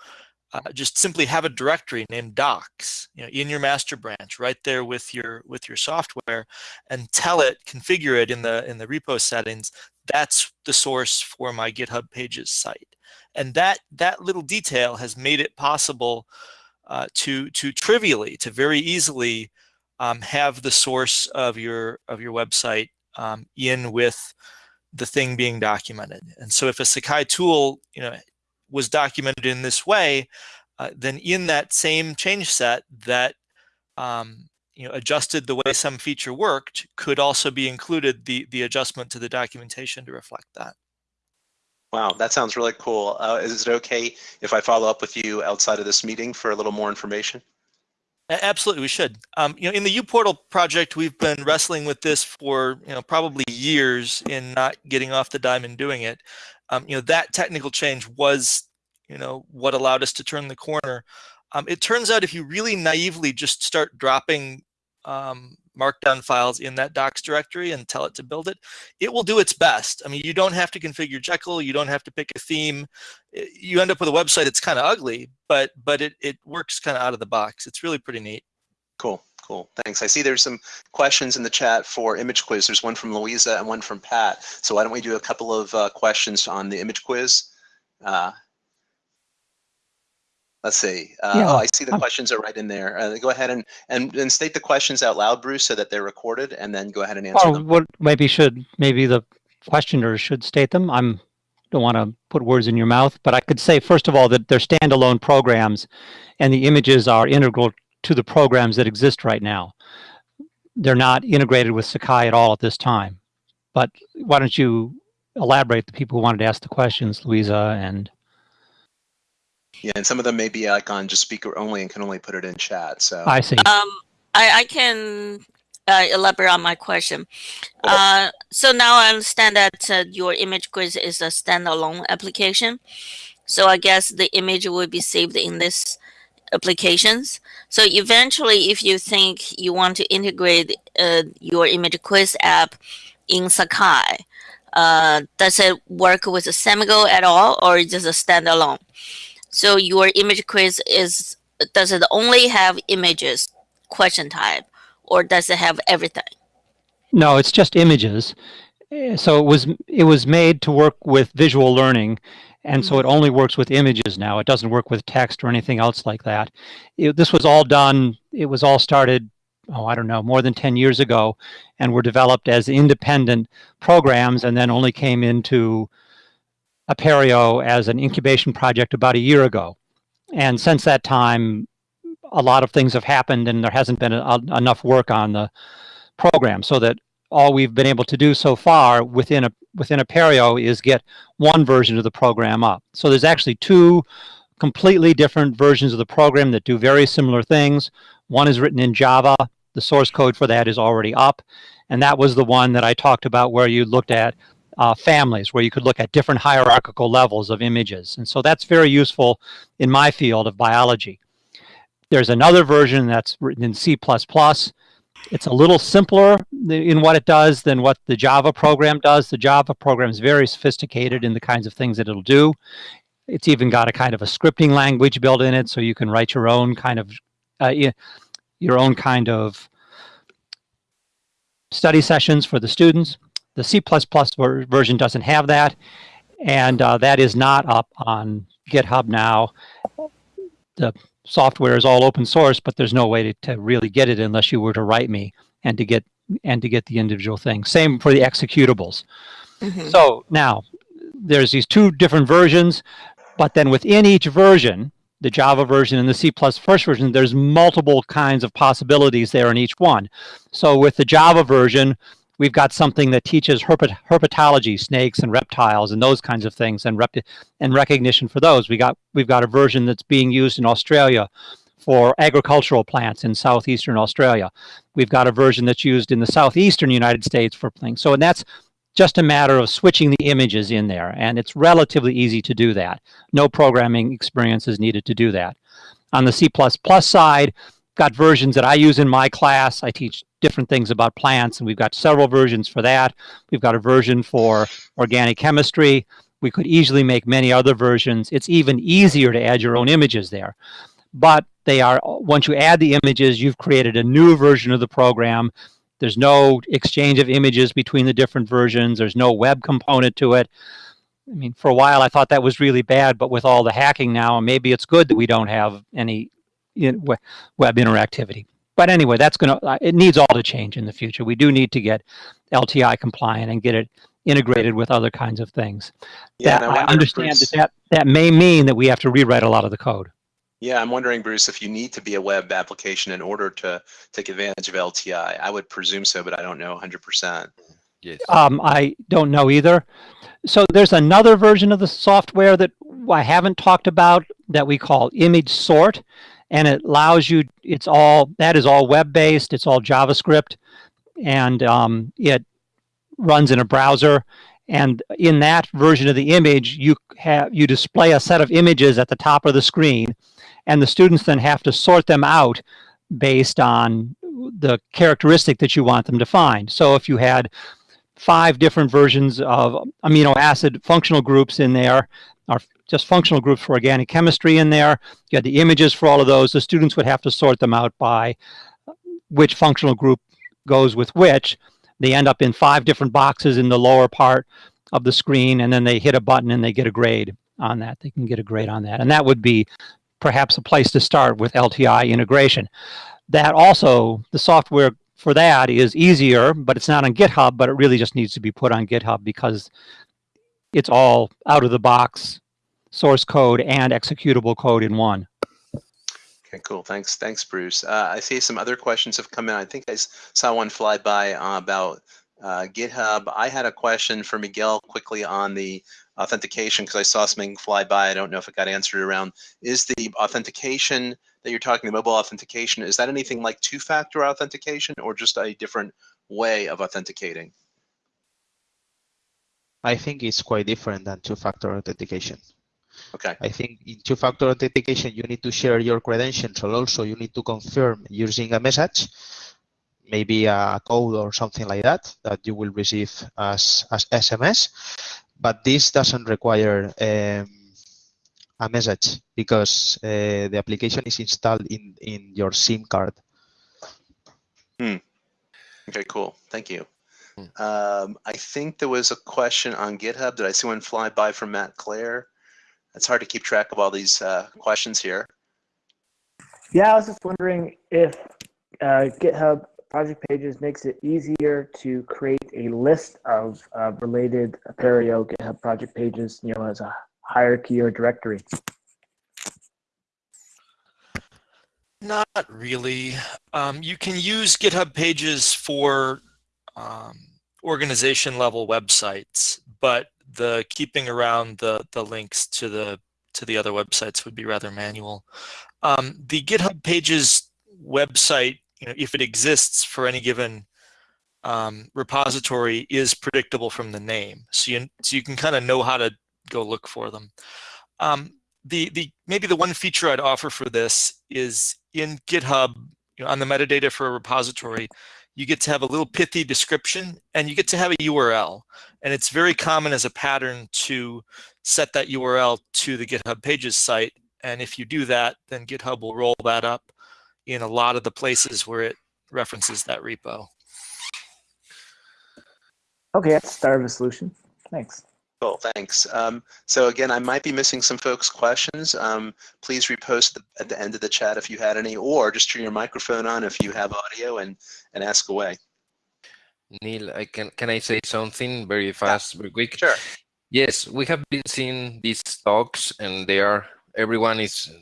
D: uh, just simply have a directory named docs you know, in your master branch right there with your with your software and tell it configure it in the in the repo settings that's the source for my github pages site and that that little detail has made it possible uh, to to trivially to very easily um, have the source of your of your website um, in with the thing being documented. And so if a Sakai tool, you know, was documented in this way, uh, then in that same change set that um, you know adjusted the way some feature worked could also be included the the adjustment to the documentation to reflect that.
A: Wow, that sounds really cool. Uh, is it okay if I follow up with you outside of this meeting for a little more information?
D: Absolutely, we should. Um, you know, in the uPortal project, we've been wrestling with this for you know probably years in not getting off the dime and doing it. Um, you know, that technical change was you know what allowed us to turn the corner. Um, it turns out if you really naively just start dropping um, markdown files in that docs directory and tell it to build it, it will do its best. I mean, you don't have to configure Jekyll, you don't have to pick a theme. You end up with a website that's kind of ugly, but but it, it works kind of out of the box. It's really pretty neat.
A: Cool, cool, thanks. I see there's some questions in the chat for image quiz. There's one from Louisa and one from Pat. So why don't we do a couple of uh, questions on the image quiz? Uh, Let's see. Uh, yeah. Oh, I see the um, questions are right in there. Uh, go ahead and, and and state the questions out loud, Bruce, so that they're recorded, and then go ahead and answer
E: or
A: them.
E: What maybe should maybe the questioner should state them. I'm don't want to put words in your mouth, but I could say first of all that they're standalone programs, and the images are integral to the programs that exist right now. They're not integrated with Sakai at all at this time. But why don't you elaborate the people who wanted to ask the questions, Louisa and
A: yeah, and some of them may be like on just speaker only and can only put it in chat. So
E: I see.
G: Um, I, I can uh, elaborate on my question. Uh, so now I understand that uh, your image quiz is a standalone application. So I guess the image will be saved in this applications. So eventually, if you think you want to integrate uh, your image quiz app in Sakai, uh, does it work with a Samigo at all, or is it a standalone? So your image quiz is, does it only have images question type or does it have everything?
E: No, it's just images. Eh, so it was it was made to work with visual learning, and so it mm-hmm. only works with images now. It doesn't work with text or anything else like that. It, this was all done. It was all started. Oh, I don't know, more than 10 years ago, and were developed as independent programs, and then only came into Apereo as an incubation project about a year ago. And since that time, a lot of things have happened and there hasn't been a, a, enough work on the program so that all we've been able to do so far within a within Apereo is get one version of the program up. So there's actually two completely different versions of the program that do very similar things. One is written in Java. The source code for that is already up. And that was the one that I talked about where you looked at uh, families, where you could look at different hierarchical levels of images. And so that's very useful in my field of biology. There's another version that's written in C++. It's a little simpler in what it does than what the Java program does. The Java program is very sophisticated in the kinds of things that it'll do. It's even got a kind of a scripting language built in it, so you can write your own kind of uh, your own kind of study sessions for the students. The C++ ver version doesn't have that, and uh, that is not up on GitHub now. The software is all open source, but there's no way to, to really get it unless you were to write me and to get and to get the individual things. Same for the executables. Mm -hmm. So now there's these two different versions, but then within each version, the Java version and the C++ first version, there's multiple kinds of possibilities there in each one. So with the Java version, we've got something that teaches herpet herpetology, snakes and reptiles and those kinds of things and, rep and recognition for those. We got, we've got a version that's being used in Australia for agricultural plants in southeastern Australia. We've got a version that's used in the southeastern United States for things. So and that's just a matter of switching the images in there, and it's relatively easy to do that. No programming experience is needed to do that. On the C++ side, got versions that I use in my class. I teach different things about plants, and we've got several versions for that. We've got a version for organic chemistry. We could easily make many other versions. It's even easier to add your own images there. But they are, once you add the images, you've created a new version of the program there's no exchange of images between the different versions. There's no web component to it. I mean, for a while I thought that was really bad, but with all the hacking now, maybe it's good that we don't have any web interactivity. But anyway, that's going to, uh, it needs all to change in the future. We do need to get LTI compliant and get it integrated with other kinds of things.
A: Yeah,
E: that, I, I understand that, that that may mean that we have to rewrite a lot of the code.
A: Yeah, I'm wondering, Bruce, if you need to be a web application in order to take advantage of LTI. I would presume so, but I don't know 100%.
E: Yes. Um, I don't know either. So there's another version of the software that I haven't talked about that we call image sort. And it allows you, it's all, that is all web-based, it's all JavaScript, and um, it runs in a browser. And in that version of the image, you have you display a set of images at the top of the screen and the students then have to sort them out based on the characteristic that you want them to find. So if you had five different versions of amino acid functional groups in there, or just functional groups for organic chemistry in there, you had the images for all of those, the students would have to sort them out by uh, which functional group goes with which. They end up in five different boxes in the lower part of the screen, and then they hit a button and they get a grade on that. They can get a grade on that. And that would be perhaps a place to start with LTI integration. That also, the software for that is easier, but it's not on GitHub, but it really just needs to be put on GitHub because it's all out of the box source code and executable code in one.
A: Okay, cool. Thanks, thanks, Bruce. Uh, I see some other questions have come in. I think I saw one fly by uh, about uh, GitHub. I had a question for Miguel quickly on the authentication because I saw something fly by. I don't know if it got answered around. Is the authentication that you're talking, the mobile authentication, is that anything like two-factor authentication or just a different way of authenticating?
H: I think it's quite different than two-factor authentication.
A: Okay.
H: I think in two-factor authentication, you need to share your credentials, and also you need to confirm using a message, maybe a code or something like that, that you will receive as, as SMS but this doesn't require um, a message because uh, the application is installed in, in your SIM card.
A: Hmm. Okay, cool. Thank you. Hmm. Um, I think there was a question on GitHub. Did I see one fly by from Matt Clare? It's hard to keep track of all these uh, questions here.
I: Yeah, I was just wondering if uh, GitHub project pages makes it easier to create a list of uh, related Apereo GitHub project pages, you know, as a hierarchy or directory.
D: Not really. Um, you can use GitHub pages for um, organization level websites, but the keeping around the, the links to the to the other websites would be rather manual. Um, the GitHub Pages website, you know, if it exists for any given um, repository, is predictable from the name. So you, so you can kind of know how to go look for them. Um, the, the, maybe the one feature I'd offer for this is in GitHub, you know, on the metadata for a repository, you get to have a little pithy description and you get to have a URL. And it's very common as a pattern to set that URL to the GitHub Pages site. And if you do that, then GitHub will roll that up in a lot of the places where it references that repo.
I: Okay, that's start of a solution. Thanks.
A: Cool, thanks. Um, so again, I might be missing some folks' questions. Um, please repost the, at the end of the chat if you had any, or just turn your microphone on if you have audio and, and ask away.
J: Neal, I can can I say something very fast, very quick?
A: Sure.
J: Yes, we have been seeing these talks, and they are everyone is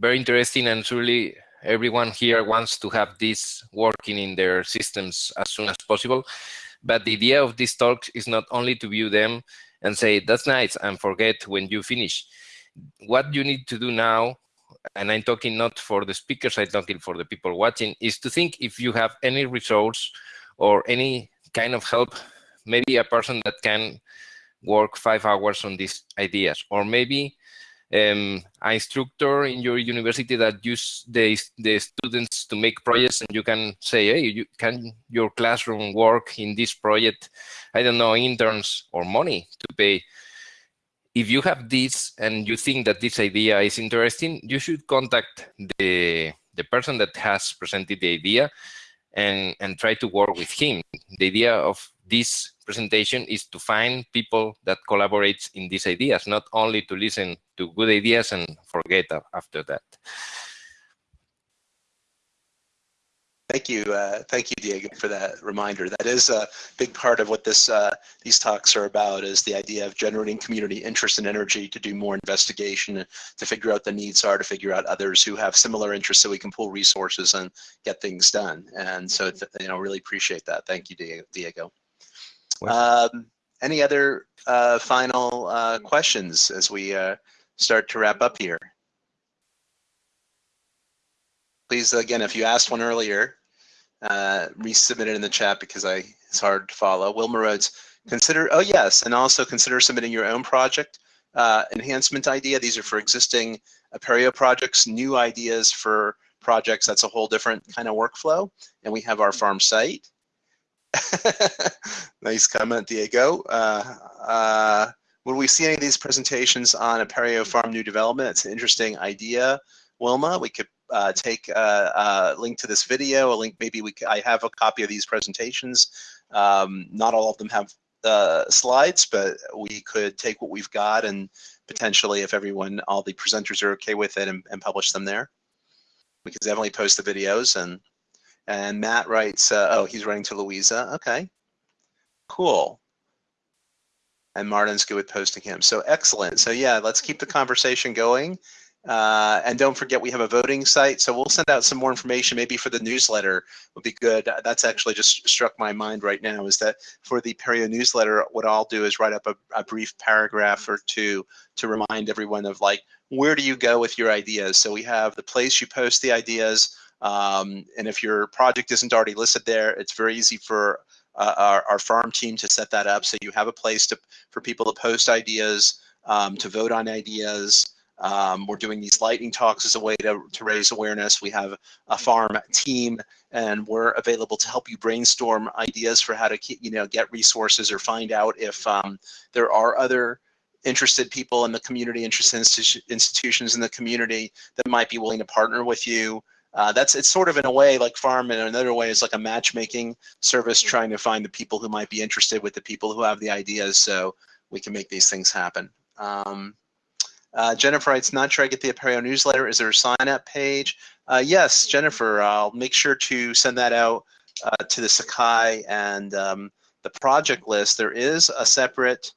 J: very interesting, and truly everyone here wants to have this working in their systems as soon as possible. But the idea of these talks is not only to view them and say, that's nice, and forget when you finish. What you need to do now, and I'm talking not for the speakers, I'm talking for the people watching, is to think if you have any resource or any kind of help, maybe a person that can work five hours on these ideas, or maybe um, an instructor in your university that use the, the students to make projects and you can say, hey, you, can your classroom work in this project? I don't know, interns or money to pay. If you have this and you think that this idea is interesting, you should contact the, the person that has presented the idea and, and try to work with him. The idea of this presentation is to find people that collaborate in these ideas, not only to listen to good ideas and forget after that.
A: Thank you, uh, thank you, Diego, for that reminder. That is a big part of what this uh, these talks are about. Is the idea of generating community interest and energy to do more investigation, to figure out the needs are, to figure out others who have similar interests, so we can pull resources and get things done. And so, you know, really appreciate that. Thank you, Diego. Um, any other uh, final uh, questions as we uh, start to wrap up here? Please, again, if you asked one earlier, uh, resubmit it in the chat because I it's hard to follow. Wilma Rhodes, consider, oh yes, and also consider submitting your own project uh, enhancement idea. These are for existing Apereo projects, new ideas for projects. That's a whole different kind of workflow. And we have our farm site. nice comment, Diego. Uh, uh, will we see any of these presentations on Apereo Farm New Development? It's an interesting idea, Wilma. We could uh, take a, uh, a, link to this video, a link maybe we I have a copy of these presentations. Um, not all of them have uh, slides, but we could take what we've got and potentially, if everyone, all the presenters are okay with it, and, and publish them there. We could definitely post the videos and and Matt writes, uh, oh, he's writing to Louisa. Okay, cool. And Martin's good with posting him. So excellent. So yeah, let's keep the conversation going. Uh, and don't forget we have a voting site. So we'll send out some more information maybe for the newsletter would be good. That's actually just struck my mind right now is that for the Apereo newsletter, what I'll do is write up a, a brief paragraph or two to remind everyone of like, where do you go with your ideas? So we have the place you post the ideas, um, and if your project isn't already listed there, it's very easy for uh, our, our, farm team to set that up so you have a place to, for people to post ideas, um, to vote on ideas. Um, we're doing these lightning talks as a way to, to raise awareness. We have a farm team and we're available to help you brainstorm ideas for how to you know, get resources or find out if um, there are other interested people in the community, interested institutions in the community that might be willing to partner with you uh, that's it's sort of in a way like farm and another way is like a matchmaking service trying to find the people who might be interested with the people who have the ideas so we can make these things happen. Um, uh, Jennifer writes, not sure I get the Apereo newsletter. Is there a sign up page? Uh, yes, Jennifer, I'll make sure to send that out uh, to the Sakai and um, the project list. There is a separate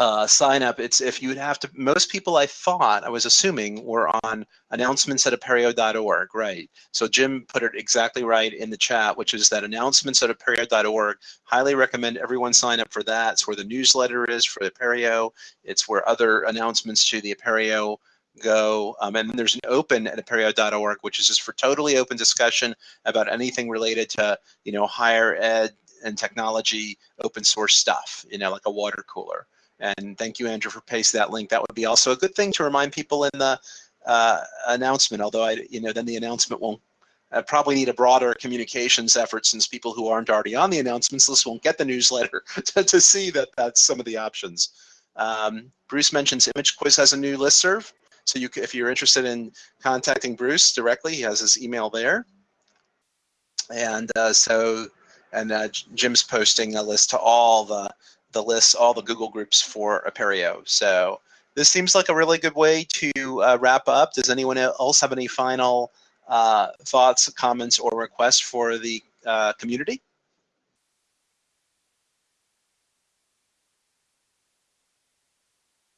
A: uh, sign up, it's if you would have to, most people I thought, I was assuming, were on announcements at apereo.org, right? So Jim put it exactly right in the chat, which is that announcements at apereo.org. Highly recommend everyone sign up for that. It's where the newsletter is for Apereo. It's where other announcements to the Apereo go. Um, and then there's an open at apereo.org, which is just for totally open discussion about anything related to, you know, higher ed and technology, open source stuff, you know, like a water cooler. And thank you, Andrew, for pasting that link. That would be also a good thing to remind people in the uh, announcement, although I, you know, then the announcement won't uh, probably need a broader communications effort since people who aren't already on the announcements list won't get the newsletter to, to see that that's some of the options. Um, Bruce mentions ImageQuiz has a new listserv. So you, if you're interested in contacting Bruce directly, he has his email there. And uh, so, and uh, Jim's posting a list to all the the lists, all the Google groups for Apereo. So this seems like a really good way to uh, wrap up. Does anyone else have any final uh, thoughts, comments, or requests for the uh, community?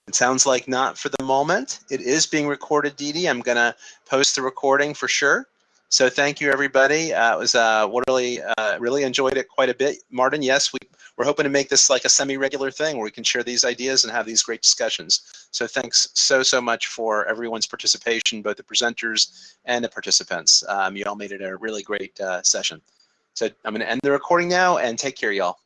A: It sounds like not for the moment. It is being recorded, Dee Dee. I'm going to post the recording for sure. So thank you, everybody. Uh, it was uh, really, uh, really enjoyed it quite a bit. Martin, yes, we, we're hoping to make this like a semi-regular thing where we can share these ideas and have these great discussions. So thanks so, so much for everyone's participation, both the presenters and the participants. Um, you all made it a really great uh, session. So I'm going to end the recording now and take care, y'all.